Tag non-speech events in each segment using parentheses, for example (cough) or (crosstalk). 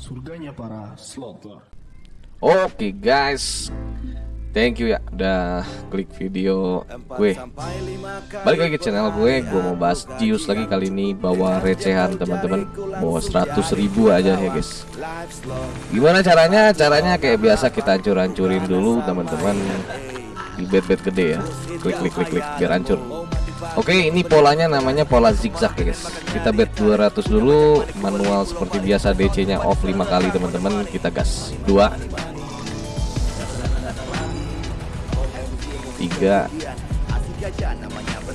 Surganya para slotter. Oke guys. Thank you ya udah klik video gue. Balik lagi ke channel gue Gue mau bahas Jius lagi kali ini Bawa recehan teman-teman. Bawa 100 ribu aja ya guys. Gimana caranya? Caranya kayak biasa kita hancur-hancurin dulu teman-teman. Di bed-bed gede ya. Klik klik klik klik biar hancur Oke ini polanya namanya pola zigzag ya guys. Kita bet 200 dulu Manual seperti biasa DC nya off 5 kali teman-teman. Kita gas 2 tiga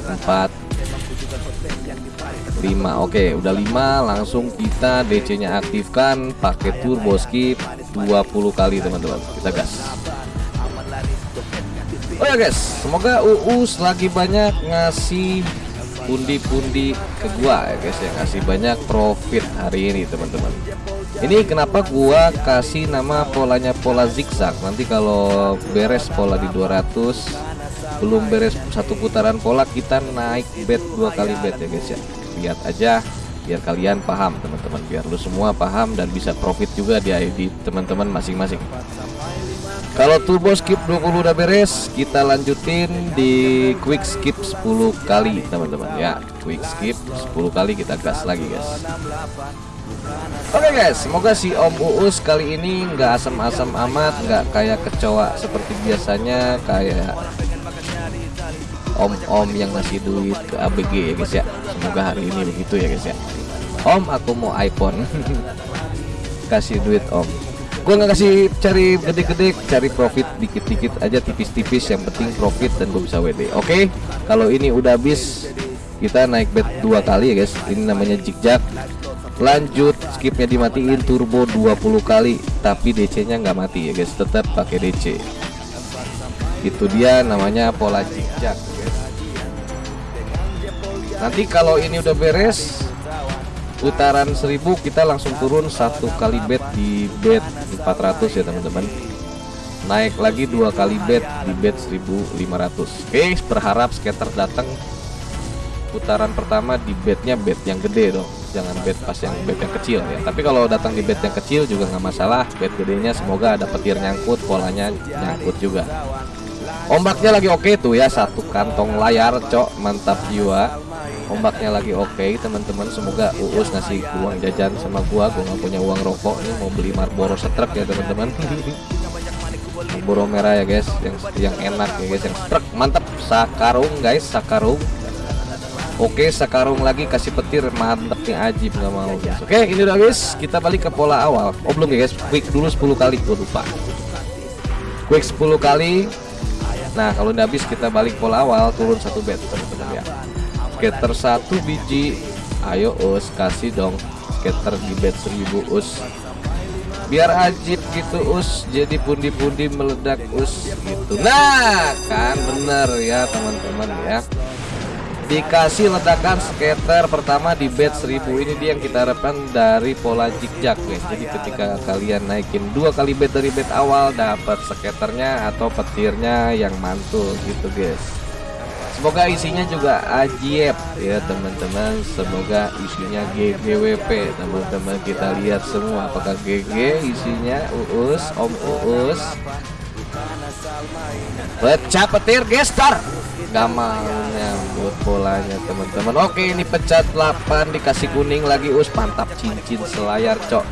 empat lima. Oke udah lima langsung kita DC nya aktifkan pakai turbo skip 20 kali teman-teman. Kita gas oh ya guys. Semoga Uus lagi banyak ngasih pundi-pundi ke gua ya guys ya. Ngasih banyak profit hari ini teman-teman. Ini kenapa gua kasih nama polanya pola zigzag? Nanti kalau beres pola di 200 belum beres satu putaran pola kita naik bet dua kali bet ya guys ya. Lihat aja biar kalian paham teman-teman. Biar lu semua paham dan bisa profit juga di ID teman-teman masing-masing kalau turbo skip 20 udah beres kita lanjutin di quick skip 10 kali teman-teman. Ya quick skip 10 kali kita gas lagi guys. Oke okay guys, semoga si Om Uus kali ini nggak asam-asam amat, nggak kayak kecoa seperti biasanya, kayak om-om yang ngasih duit ke ABG ya guys ya. Semoga hari ini begitu ya guys ya. Om aku mau iPhone. (laughs) Kasih duit om gue nggak kasih cari gede-gede cari profit dikit-dikit aja tipis-tipis yang penting profit dan gue bisa WD oke okay? kalau ini udah habis kita naik bet dua kali ya guys. Ini namanya jigjak lanjut skipnya dimatiin turbo 20 kali tapi DC nya nggak mati ya guys. Tetap pakai DC itu dia namanya pola jigjak nanti kalau ini udah beres putaran 1000 kita langsung turun satu kali bet di bet 400 ya teman-teman. Naik lagi dua kali bet di bet 1500 oke berharap skater datang. Putaran pertama di betnya bet yang gede dong. Jangan bet pas yang bet yang kecil ya. Tapi kalau datang di bet yang kecil juga nggak masalah. Bet gedenya semoga ada petir nyangkut polanya nyangkut juga ombaknya lagi oke tuh ya satu kantong layar cok mantap jiwa. Ombaknya lagi oke okay, teman-teman semoga uus ngasih uang jajan sama gua. Gua nggak punya uang rokok nih mau beli Marlboro setrek ya teman-teman. Marlboro merah ya guys yang yang enak ya guys yang setrek. Mantap sakarung guys sakarung. Oke sakarung lagi kasih petir mantap nih ajib nggak mau guys. Oke ini udah guys kita balik ke pola awal. Oh belum ya guys quick dulu 10 kali gue lupa. Quick 10 kali Nah kalau udah habis kita balik pola awal turun satu bet teman-teman ya. Skater satu biji. Ayo us kasih dong skater di bed 1000 us. Biar ajib gitu us. Jadi pundi-pundi meledak us gitu. Nah kan bener ya teman-teman ya dikasih ledakan skater pertama di bed 1000 ini dia yang kita harapkan dari pola zigzag guys jadi ketika kalian naikin dua kali bed dari bed awal dapat skaternya atau petirnya yang mantul gitu guys. Semoga isinya juga ajaib ya teman-teman. Semoga isinya GGWP teman-teman kita lihat semua apakah GG isinya. Uus Om Uus. Pecah petir gestar. Gak mau nyambut bolanya teman-teman. Oke ini pecah 8 dikasih kuning lagi. Us mantap cincin selayar cok.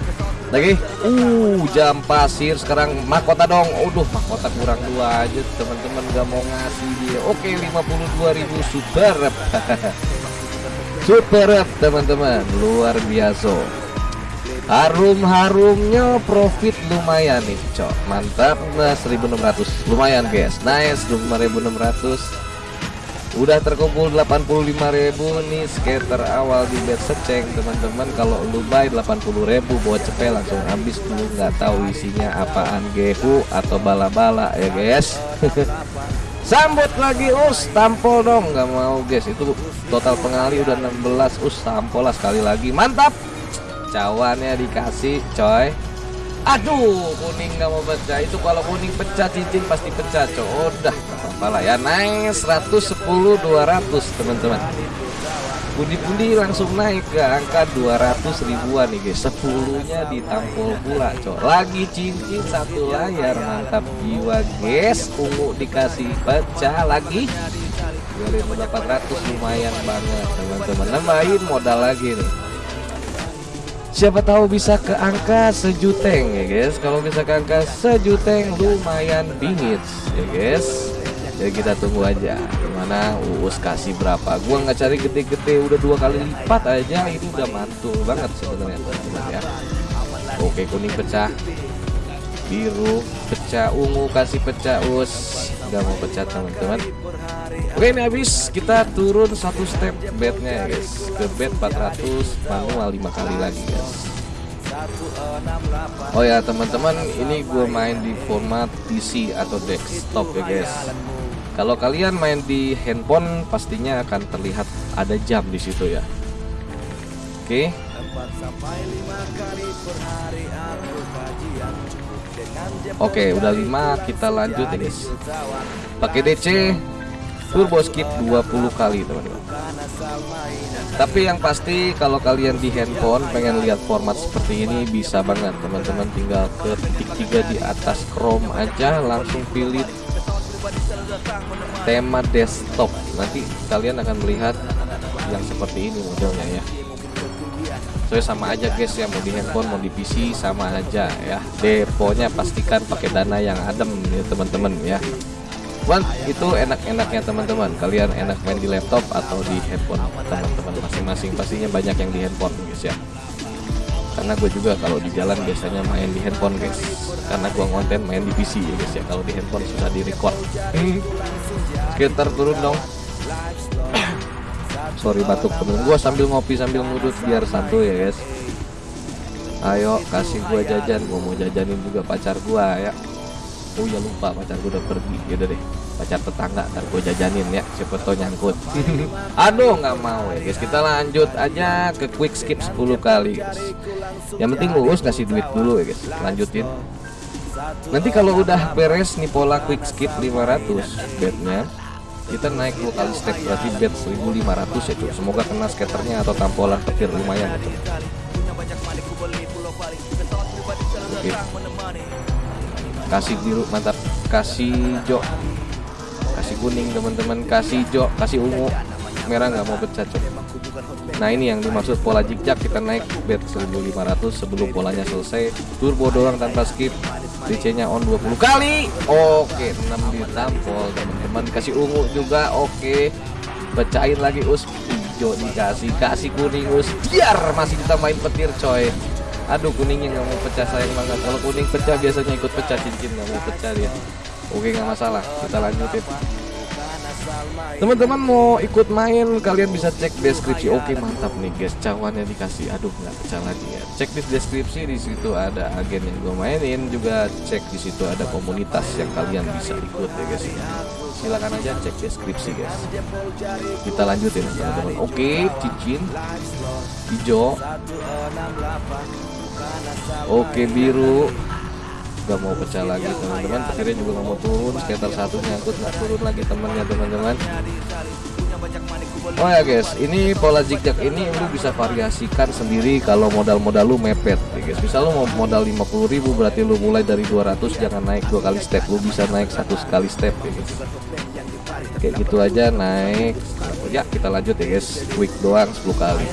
Lagi? Uh jam pasir sekarang. Mahkota dong. Udah mahkota kurang dua aja teman-teman. Gak mau ngasih dia. Oke 52.000 super (laughs) super teman-teman. Luar biasa harum-harumnya profit lumayan nih cok. Mantap nah 1600 lumayan guys. Nice 5600 udah terkumpul 85.000 nih skater awal di bed seceng teman-teman. Kalau lu buy 80.000 buat cepet langsung habis lu nggak tahu isinya apaan gehu atau bala-bala ya guys. (laughs) Sambut lagi us tampol dong. Nggak mau guys. Itu total pengali udah 16 us tampol lah sekali lagi. Mantap cawannya dikasih coy. Aduh kuning nggak mau pecah. Itu kalau kuning pecah cincin pasti pecah coy. Udah lah ya. Naik 110 200 teman-teman. Pundi-pundi langsung naik ke angka 200 ribuan nih guys. 10 nya ditampol pula cok lagi cincin satu layar mantap jiwa guys. Ungu dikasih pecah lagi. 2400 lumayan banget teman-teman. Nambahin modal lagi nih siapa tahu bisa ke angka sejuteng ya guys. Kalau bisa ke angka sejuteng lumayan bingit ya guys. Jadi kita tunggu aja gimana Uus kasih berapa. Gua nggak cari gede-gede udah dua kali lipat aja. Ini udah mantul banget sebenarnya teman-teman ya. Oke kuning pecah. Biru pecah ungu kasih pecah us nggak mau pecah teman-teman. Oke ini habis. Kita turun satu step bednya ya guys. Ke bed 400 manual lima kali lagi guys. Oh ya teman-teman ini gue main di format PC atau desktop ya guys. Kalau kalian main di handphone pastinya akan terlihat ada jam di situ ya. Oke Oke udah 5 kita lanjut ya guys pakai DC turbo skip 20 kali teman-teman. Tapi yang pasti kalau kalian di handphone pengen lihat format seperti ini bisa banget teman-teman. Tinggal ke titik tiga di atas Chrome aja langsung pilih tema desktop. Nanti kalian akan melihat yang seperti ini modelnya ya so sama aja guys ya. Mau di handphone mau di PC sama aja ya. Deponya pastikan pakai dana yang adem ya teman-teman ya. One, itu enak-enaknya teman-teman. Kalian enak main di laptop atau di handphone teman-teman. Masing-masing pastinya banyak yang di handphone guys ya. Karena gue juga kalau di jalan biasanya main di handphone guys. Karena gue konten main di PC ya guys ya. Kalau di handphone susah di record sekitar turun dong sorry batuk temen gue sambil ngopi sambil ngudut biar santuy ya guys. Ayo kasih gue jajan. Gue mau jajanin juga pacar gue ya. Oh ya lupa pacar gue udah pergi. Yaudah deh pacar tetangga ntar gue jajanin ya. Siapa tau nyangkut. (laughs) Aduh nggak mau ya guys. Kita lanjut aja ke quick skip 10 kali guys. Yang penting lulus kasih duit dulu ya guys. Lanjutin. Nanti kalau udah beres nih pola quick skip 500 bednya kita naik dua kali step berarti bed 1500 ya cuy. Semoga kena skaternya atau tampolan petir lumayan ya cuy. Oke. Kasih biru mantap. Kasih jo kasih kuning teman-teman. Kasih jo kasih ungu. Merah nggak mau pecah cuy nah ini yang dimaksud pola zigzag kita naik bed 1500 sebelum polanya selesai. Turbo doang tanpa skip. DC nya on 20 kali. Oke 6 ditampol teman-teman. Kasih ungu juga oke. Pecahin lagi us. Hijau dikasih kasih kuning us. Biar masih kita main petir coy. Aduh kuningnya nggak mau pecah sayang banget. Kalau kuning pecah biasanya ikut pecah cincin nggak mau pecah dia. Oke nggak masalah. Kita lanjutin teman-teman mau ikut main kalian bisa cek deskripsi. Oke mantap nih guys. Cawannya dikasih. Aduh nggak pecah lagi ya cek di deskripsi di situ ada agen yang gue mainin. Juga cek di situ ada komunitas yang kalian bisa ikut ya guys. Silakan aja cek deskripsi guys. Kita lanjutin teman-teman. Oke cincin hijau. Oke biru gak mau pecah lagi teman-teman. Akhirnya juga nggak mau turun sekitar satu nyangkut nggak turun lagi temennya teman-teman. Oh ya guys ini pola zigzag ini lu bisa variasikan sendiri kalau modal-modal lu mepet ya guys. Misal lu mau modal 50.000 berarti lu mulai dari 200 jangan naik dua kali step. Lu bisa naik satu sekali step ya guys. Kayak gitu aja naik. Ya kita lanjut ya guys. Quick doang 10 kali.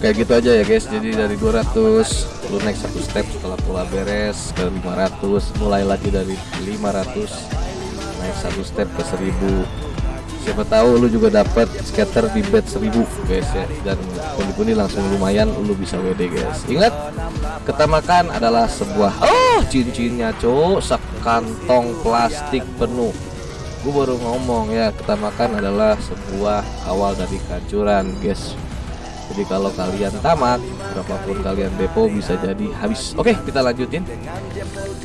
Kayak gitu aja ya guys. Jadi dari 200 lu naik satu step setelah pola beres ke 500 mulai lagi dari 500 naik satu step ke 1000 siapa tahu lu juga dapat scatter di bed 1000 guys ya. Dan pundi-pundi langsung lumayan lu bisa WD guys. Ingat ketamakan adalah sebuah oh cincinnya cowok sekantong plastik penuh. Gue baru ngomong ya ketamakan adalah sebuah awal dari kehancuran guys jadi kalau kalian tamat berapapun kalian depo bisa jadi habis. Oke kita lanjutin.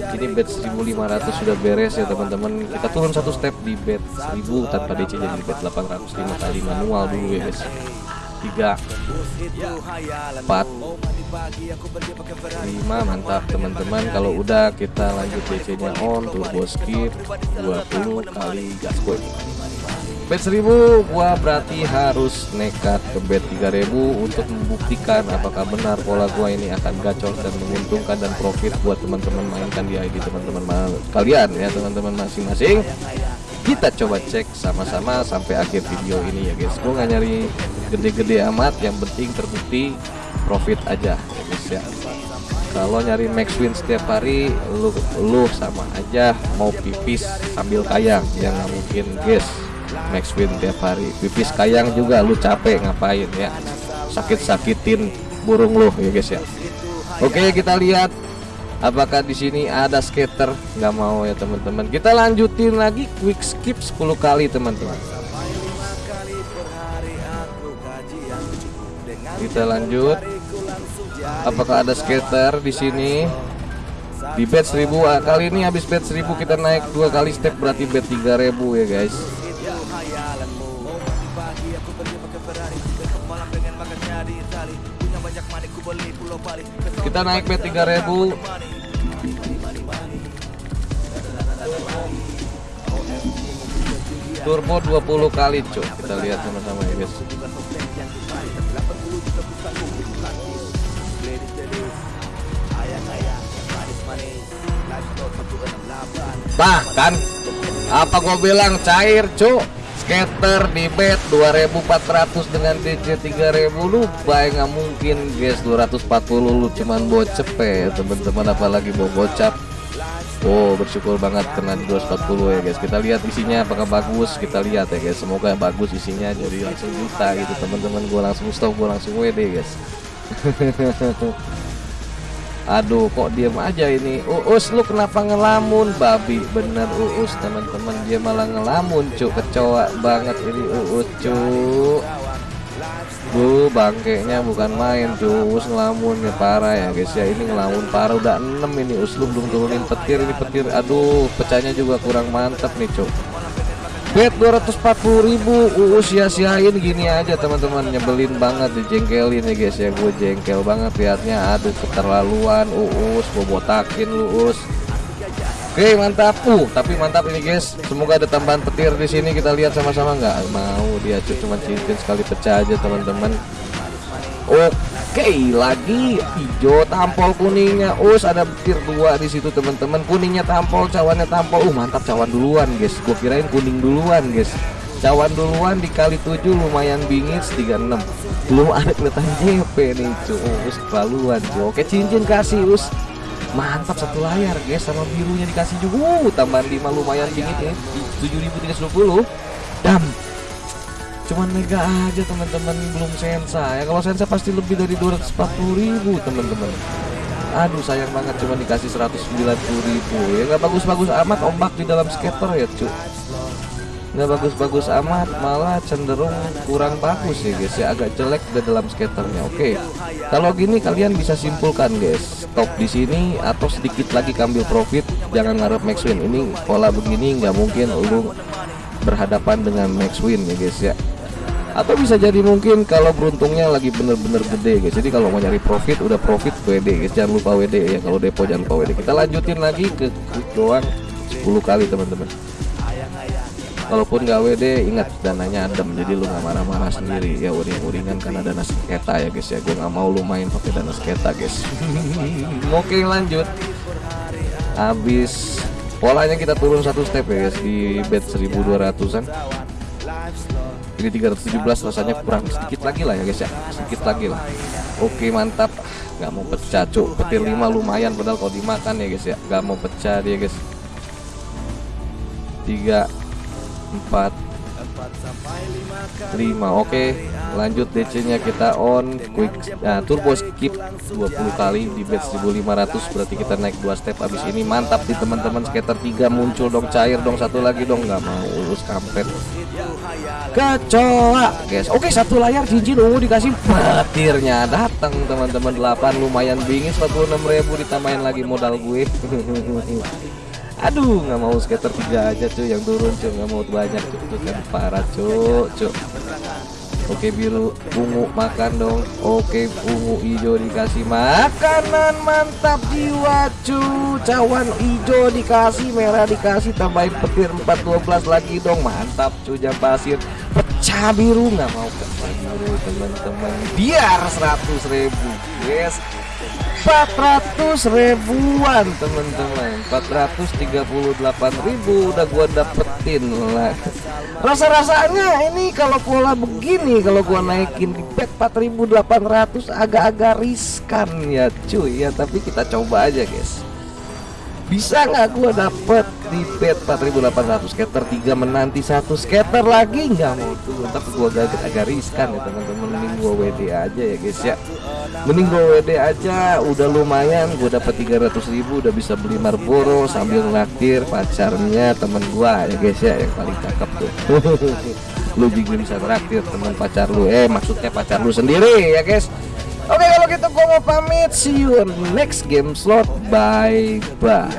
Ini bed 1500 sudah beres ya teman-teman. Kita turun satu step di bed 1000 tanpa DC jadi bed 805 kali manual dulu ya guys. 3 4 5 mantap teman-teman. Kalau udah kita lanjut DC nya on turbo skip 20 kali gaskoi bet 1000 gua berarti harus nekat ke bet 3000 untuk membuktikan apakah benar pola gua ini akan gacor dan menguntungkan dan profit buat teman-teman mainkan di ID teman-teman kalian ya teman-teman masing-masing. Kita coba cek sama-sama sampai akhir video ini ya guys. Gua nggak nyari gede-gede amat yang penting terbukti profit aja ya guys ya. Kalau nyari max win setiap hari lu lu sama aja mau pipis sambil kayang yang nggak mungkin guys max win tiap hari. Pipis kayang juga lu capek ngapain ya? Sakit-sakitin burung lu ya guys ya? Oke kita lihat apakah di sini ada skater. Nggak mau ya teman-teman. Kita lanjutin lagi quick skip 10 kali teman-teman. Kita lanjut. Apakah ada skater di sini? Di bet 1000 ah, kali ini habis bet 1000 kita naik dua kali step berarti bet 3000 ya guys kita naik bet 3000 turbo 20 kali cuk. Kita lihat sama-sama ya guys. Bahkan apa gue bilang cair cuk skater di bet 2400 dengan DC 3000 lu baik nggak mungkin guys 240 lu cuman bocep ya teman-teman apalagi mau bocap. Oh bersyukur banget kena di 240 ya guys. Kita lihat isinya apakah bagus kita lihat ya guys. Semoga bagus isinya jadi langsung juta gitu teman-teman. Gue langsung stop gue langsung WD guys (laughs) Aduh kok diem aja ini? Uus lu kenapa ngelamun? Babi bener Uus. Teman-teman dia malah ngelamun cuk. Kecoa banget ini Uus cuk. Bu bangkeknya bukan main cuy Us ngelamun ya parah ya guys. Ya ini ngelamun parah. Udah 6 ini Us lu belum turunin petir ini petir. Aduh pecahnya juga kurang mantap nih cuy Bet 240.000 Uus sia-siain gini aja teman-teman. Nyebelin banget dijengkelin ya guys ya. Gue jengkel banget liatnya. Aduh keterlaluan Uus. Gue botakin lu Us Oke mantap. Uh tapi mantap ini guys. Semoga ada tambahan petir di sini. Kita lihat sama-sama nggak? Mau dia cuma cincin sekali pecah aja teman-teman. Oke lagi hijau tampol kuningnya. Us ada petir dua di situ teman-teman. Kuningnya tampol cawannya tampol. Uh mantap cawan duluan guys. Gue kirain kuning duluan guys. Cawan duluan dikali 7 lumayan bingit 36 belum ada kelihatan JP nih cuy us keterlaluan cuy oke cincin kasih us. Mantap satu layar guys sama birunya dikasih juga. Uh, tambahan 5 lumayan dingin ya. 7320 dam cuman mega aja teman-teman. Belum sensa. Ya kalau sensa pasti lebih dari 240.000 teman-teman. Aduh sayang banget. Cuma dikasih 190.000 ya nggak bagus-bagus amat. Ombak di dalam skater ya cuy nggak bagus-bagus amat. Malah cenderung kurang bagus ya guys. Ya agak jelek di dalam skaternya. Oke. Kalau gini kalian bisa simpulkan guys. Stop di sini atau sedikit lagi kambil profit. Jangan ngarep max win. Ini pola begini nggak mungkin lu berhadapan dengan max win ya guys ya atau bisa jadi mungkin kalau beruntungnya lagi bener-bener gede guys. Jadi kalau mau nyari profit udah profit WD guys. Jangan lupa WD ya. Kalau depo jangan lupa WD kita lanjutin lagi ke doang. 10 kali teman-teman. Walaupun gak WD ingat dananya adem. Jadi lu nggak marah-marah sendiri. Ya uring-uringan karena dana sketa ya guys ya. Gue nggak mau lu main pakai dana sketa guys. (laughs) Oke lanjut. Habis polanya kita turun satu step ya guys di bet 1200an ini 317 rasanya kurang sedikit lagi lah ya guys ya. Sedikit lagi lah. Oke mantap. Nggak mau pecah cuk. Petir 5 lumayan padahal kalau dimakan ya guys ya. Nggak mau pecah dia guys. 3 4 5 oke lanjut DC nya kita on quick nah, turbo skip 20 kali di bet 1500 berarti kita naik dua step habis ini. Mantap di teman-teman. Skater 3 muncul dong cair dong. Satu lagi dong. Nggak mau urus kampret kecoa guys. Oke satu layar cincin ungu dikasih. Petirnya datang teman-teman. 8 lumayan bingit 46.000 ditambahin lagi modal gue. (laughs) Aduh nggak mau skater tiga aja cuy. Yang turun cuy. Nggak mau banyak cuy. Itu kan parah cuy. Cuy Oke biru ungu makan dong. Oke ungu hijau dikasih makanan. Mantap jiwa cu. Cawan hijau dikasih merah dikasih tambahin petir 412 lagi dong. Mantap cu jam pasir. Pecah biru. Nggak mau biru teman-teman biar 100 ribu. Yes 400 ribuan teman-teman. 438 ribu udah gua dapetin lah. Rasa-rasanya ini kalau pola begini kalau gua naikin di bet 4800 agak-agak riskan ya cuy. Ya tapi kita coba aja guys bisa nggak gua dapet di bet 4800 scatter 3 menanti satu scatter lagi? Nggak mau turun tapi gua agak agak riskan ya teman-teman. Mending gua WD aja ya guys ya. Mending gua WD aja udah lumayan. Gua dapat 300 ribu udah bisa beli Marlboro sambil ngelakir pacarnya temen gua ya guys ya yang paling cakep tuh. (laughs) Lu juga bisa traktir teman pacar lu. Eh maksudnya pacar lu sendiri ya guys Oke kalau gitu gua mau pamit. See you on next game slot. Bye bye